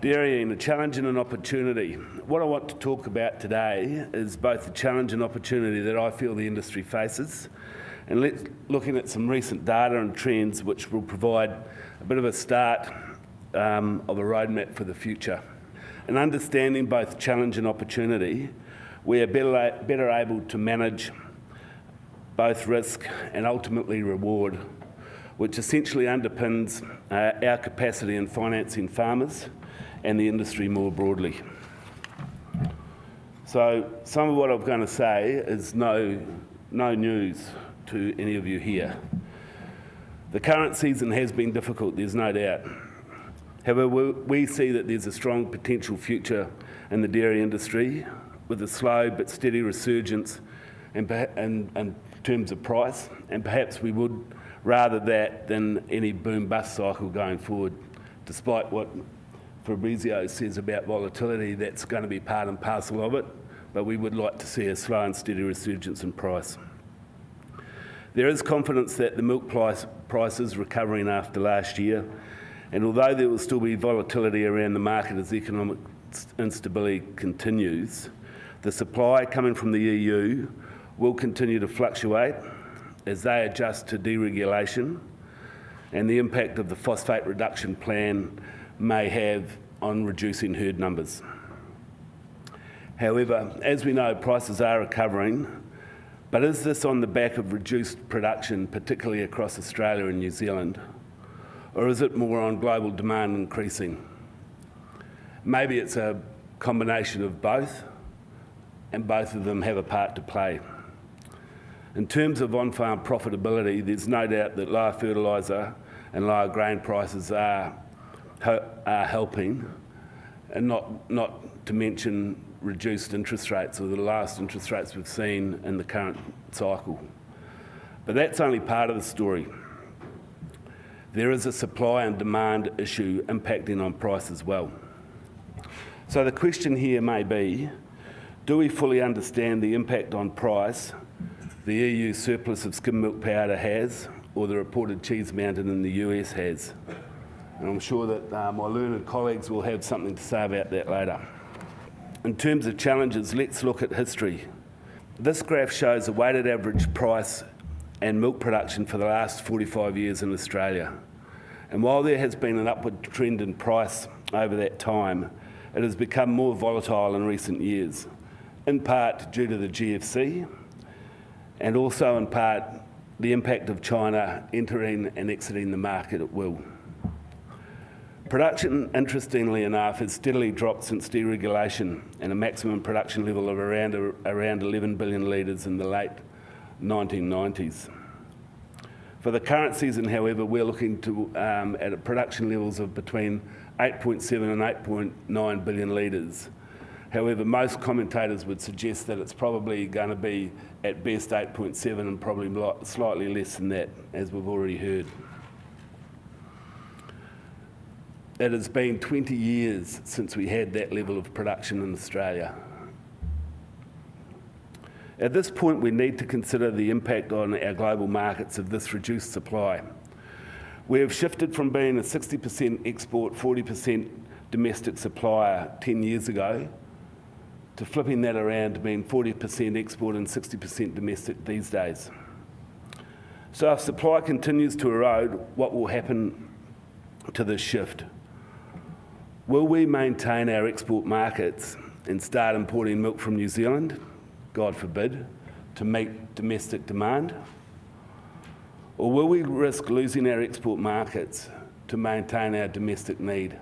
Dairying, a challenge and an opportunity. What I want to talk about today is both the challenge and opportunity that I feel the industry faces, and let's looking at some recent data and trends which will provide a bit of a start um, of a roadmap for the future. And understanding both challenge and opportunity, we are better, better able to manage both risk and ultimately reward, which essentially underpins uh, our capacity in financing farmers and the industry more broadly. So some of what I'm going to say is no, no news to any of you here. The current season has been difficult, there's no doubt. However, we see that there's a strong potential future in the dairy industry with a slow but steady resurgence in, in, in terms of price, and perhaps we would rather that than any boom-bust cycle going forward, despite what Fabrizio says about volatility, that's going to be part and parcel of it, but we would like to see a slow and steady resurgence in price. There is confidence that the milk price, price is recovering after last year, and although there will still be volatility around the market as economic instability continues, the supply coming from the EU will continue to fluctuate as they adjust to deregulation and the impact of the phosphate reduction plan may have on reducing herd numbers. However, as we know, prices are recovering, but is this on the back of reduced production, particularly across Australia and New Zealand, or is it more on global demand increasing? Maybe it's a combination of both, and both of them have a part to play. In terms of on-farm profitability, there's no doubt that lower fertiliser and lower grain prices are are uh, helping, and not, not to mention reduced interest rates or the last interest rates we've seen in the current cycle. But that's only part of the story. There is a supply and demand issue impacting on price as well. So the question here may be, do we fully understand the impact on price the EU surplus of skim milk powder has or the reported cheese mountain in the US has? And I'm sure that uh, my learned colleagues will have something to say about that later. In terms of challenges, let's look at history. This graph shows the weighted average price and milk production for the last 45 years in Australia. And while there has been an upward trend in price over that time, it has become more volatile in recent years, in part due to the GFC, and also in part the impact of China entering and exiting the market at will. Production, interestingly enough, has steadily dropped since deregulation and a maximum production level of around, around 11 billion litres in the late 1990s. For the current season, however, we're looking to, um, at production levels of between 8.7 and 8.9 billion litres. However, most commentators would suggest that it's probably going to be at best 8.7 and probably slightly less than that, as we've already heard. It has been 20 years since we had that level of production in Australia. At this point, we need to consider the impact on our global markets of this reduced supply. We have shifted from being a 60% export, 40% domestic supplier 10 years ago to flipping that around to being 40% export and 60% domestic these days. So if supply continues to erode, what will happen to this shift? Will we maintain our export markets and start importing milk from New Zealand, God forbid, to meet domestic demand? Or will we risk losing our export markets to maintain our domestic need?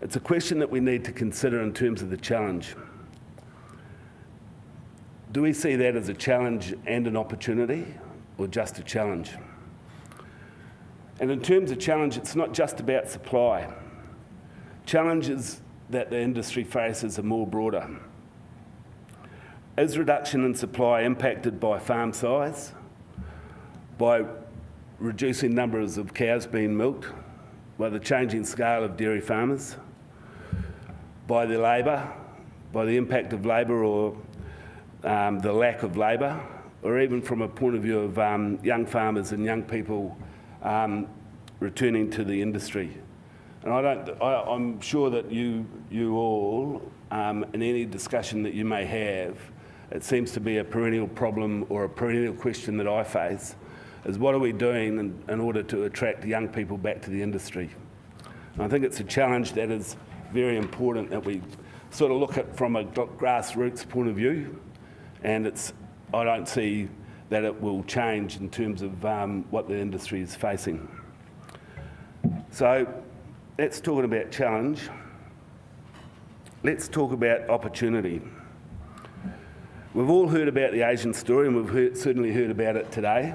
It's a question that we need to consider in terms of the challenge. Do we see that as a challenge and an opportunity, or just a challenge? And in terms of challenge, it's not just about supply. Challenges that the industry faces are more broader. Is reduction in supply impacted by farm size, by reducing numbers of cows being milked, by the changing scale of dairy farmers, by the labour, by the impact of labour or um, the lack of labour, or even from a point of view of um, young farmers and young people um, returning to the industry. And I don't, I, I'm sure that you, you all, um, in any discussion that you may have, it seems to be a perennial problem or a perennial question that I face, is what are we doing in, in order to attract young people back to the industry? And I think it's a challenge that is very important that we sort of look at from a grassroots point of view, and it's, I don't see that it will change in terms of um, what the industry is facing. So that's talk about challenge. Let's talk about opportunity. We've all heard about the Asian story, and we've heard, certainly heard about it today,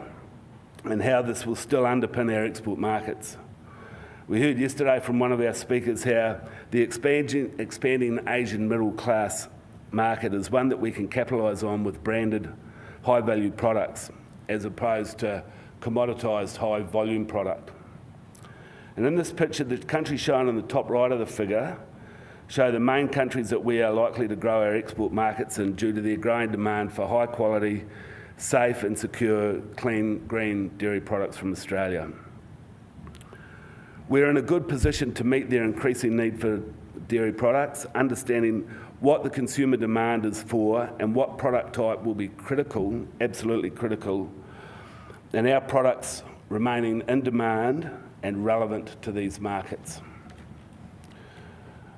and how this will still underpin our export markets. We heard yesterday from one of our speakers how the expanding, expanding Asian middle class market is one that we can capitalise on with branded high value products as opposed to commoditised high volume product. And in this picture, the countries shown on the top right of the figure show the main countries that we are likely to grow our export markets in due to their growing demand for high quality, safe and secure, clean, green dairy products from Australia. We're in a good position to meet their increasing need for dairy products, understanding what the consumer demand is for and what product type will be critical, absolutely critical, and our products remaining in demand and relevant to these markets.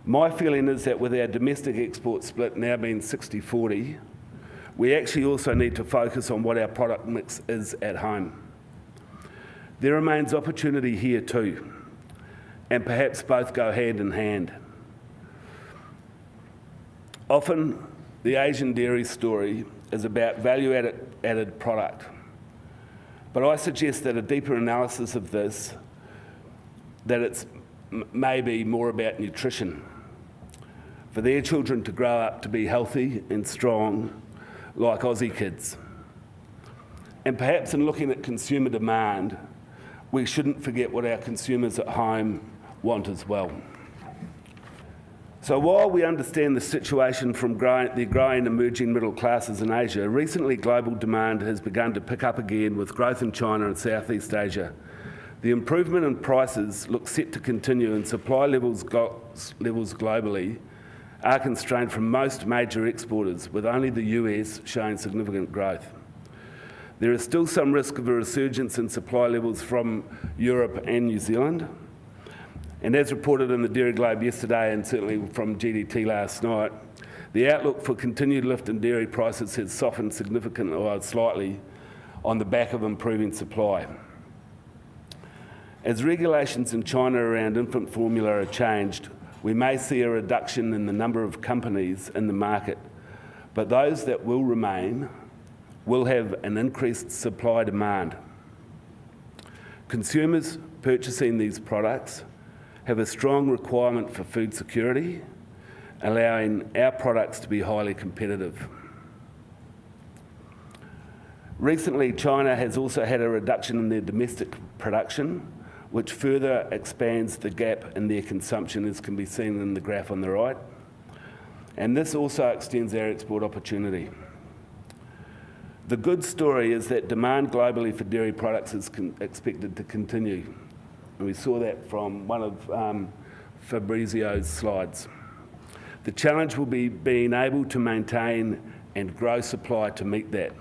My feeling is that with our domestic export split now being 60-40, we actually also need to focus on what our product mix is at home. There remains opportunity here too, and perhaps both go hand in hand. Often, the Asian dairy story is about value added, added product. But I suggest that a deeper analysis of this that it's maybe more about nutrition. For their children to grow up to be healthy and strong like Aussie kids. And perhaps in looking at consumer demand, we shouldn't forget what our consumers at home want as well. So while we understand the situation from growing, the growing emerging middle classes in Asia, recently global demand has begun to pick up again with growth in China and Southeast Asia, the improvement in prices looks set to continue and supply levels, levels globally are constrained from most major exporters, with only the US showing significant growth. There is still some risk of a resurgence in supply levels from Europe and New Zealand. And as reported in the Dairy Globe yesterday and certainly from GDT last night, the outlook for continued lift in dairy prices has softened significantly or slightly on the back of improving supply. As regulations in China around infant formula are changed, we may see a reduction in the number of companies in the market, but those that will remain will have an increased supply demand. Consumers purchasing these products have a strong requirement for food security, allowing our products to be highly competitive. Recently, China has also had a reduction in their domestic production, which further expands the gap in their consumption, as can be seen in the graph on the right. And this also extends our export opportunity. The good story is that demand globally for dairy products is expected to continue. And we saw that from one of um, Fabrizio's slides. The challenge will be being able to maintain and grow supply to meet that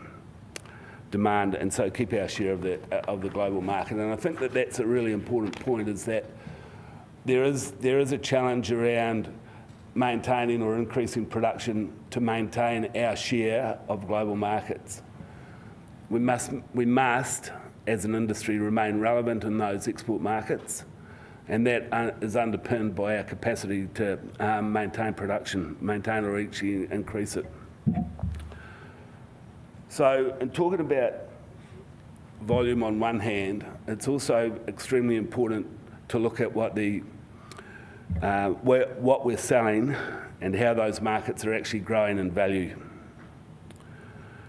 demand and so keep our share of the, of the global market. And I think that that's a really important point is that there is, there is a challenge around maintaining or increasing production to maintain our share of global markets. We must, we must, as an industry, remain relevant in those export markets, and that is underpinned by our capacity to um, maintain production, maintain or actually increase it. So, in talking about volume on one hand, it's also extremely important to look at what the uh, what we're selling and how those markets are actually growing in value.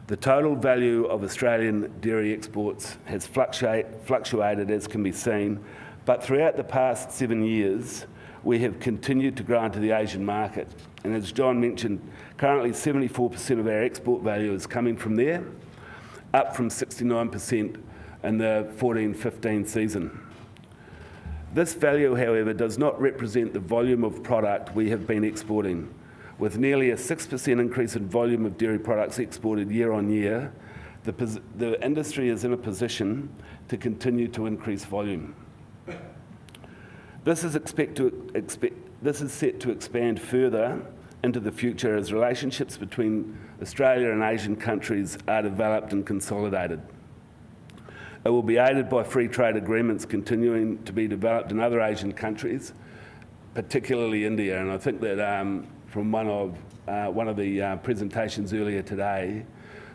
The total value of Australian dairy exports has fluctuate, fluctuated, as can be seen, but throughout the past seven years, we have continued to grow into the Asian market. And as John mentioned, currently 74% of our export value is coming from there, up from 69% in the 14-15 season. This value, however, does not represent the volume of product we have been exporting. With nearly a 6% increase in volume of dairy products exported year on year, the, the industry is in a position to continue to increase volume. This is, expect to, expect, this is set to expand further into the future as relationships between Australia and Asian countries are developed and consolidated. It will be aided by free trade agreements continuing to be developed in other Asian countries, particularly India. And I think that um, from one of, uh, one of the uh, presentations earlier today,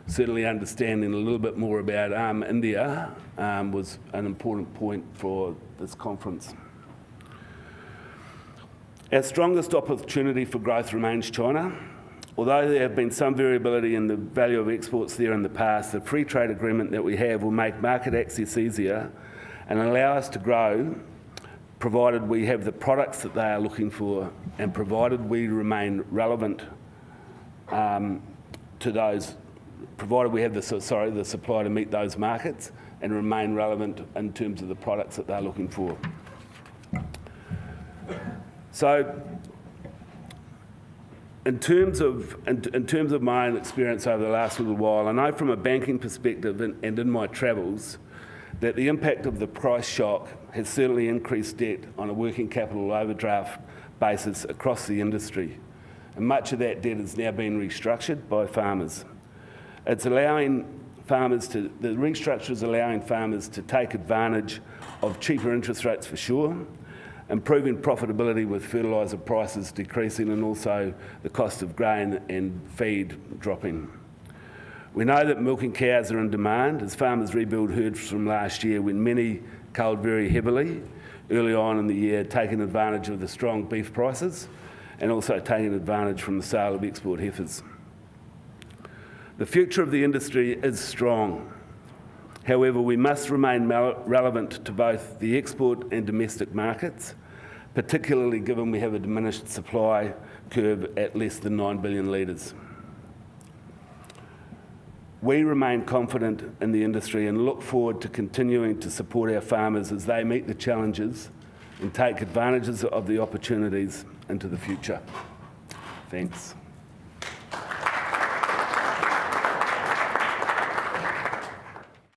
certainly understanding a little bit more about um, India um, was an important point for this conference. Our strongest opportunity for growth remains China. Although there have been some variability in the value of exports there in the past, the free trade agreement that we have will make market access easier and allow us to grow provided we have the products that they are looking for and provided we remain relevant um, to those, provided we have the, sorry, the supply to meet those markets and remain relevant in terms of the products that they're looking for. So in terms of in, in, terms of my experience over the last little while, I know from a banking perspective and, and, in my travels that the impact of the price shock has certainly increased debt on a working capital overdraft basis across the industry. And much of that debt has now been restructured by farmers. It's allowing farmers to, the restructure is allowing farmers to take advantage of cheaper interest rates for sure, improving profitability with fertiliser prices decreasing and also the cost of grain and feed dropping. We know that milking cows are in demand as farmers rebuild herds from last year when many culled very heavily early on in the year, taking advantage of the strong beef prices and also taking advantage from the sale of export heifers. The future of the industry is strong. However, we must remain relevant to both the export and domestic markets, particularly given we have a diminished supply curve at less than 9 billion litres. We remain confident in the industry and look forward to continuing to support our farmers as they meet the challenges and take advantages of the opportunities into the future. Thanks.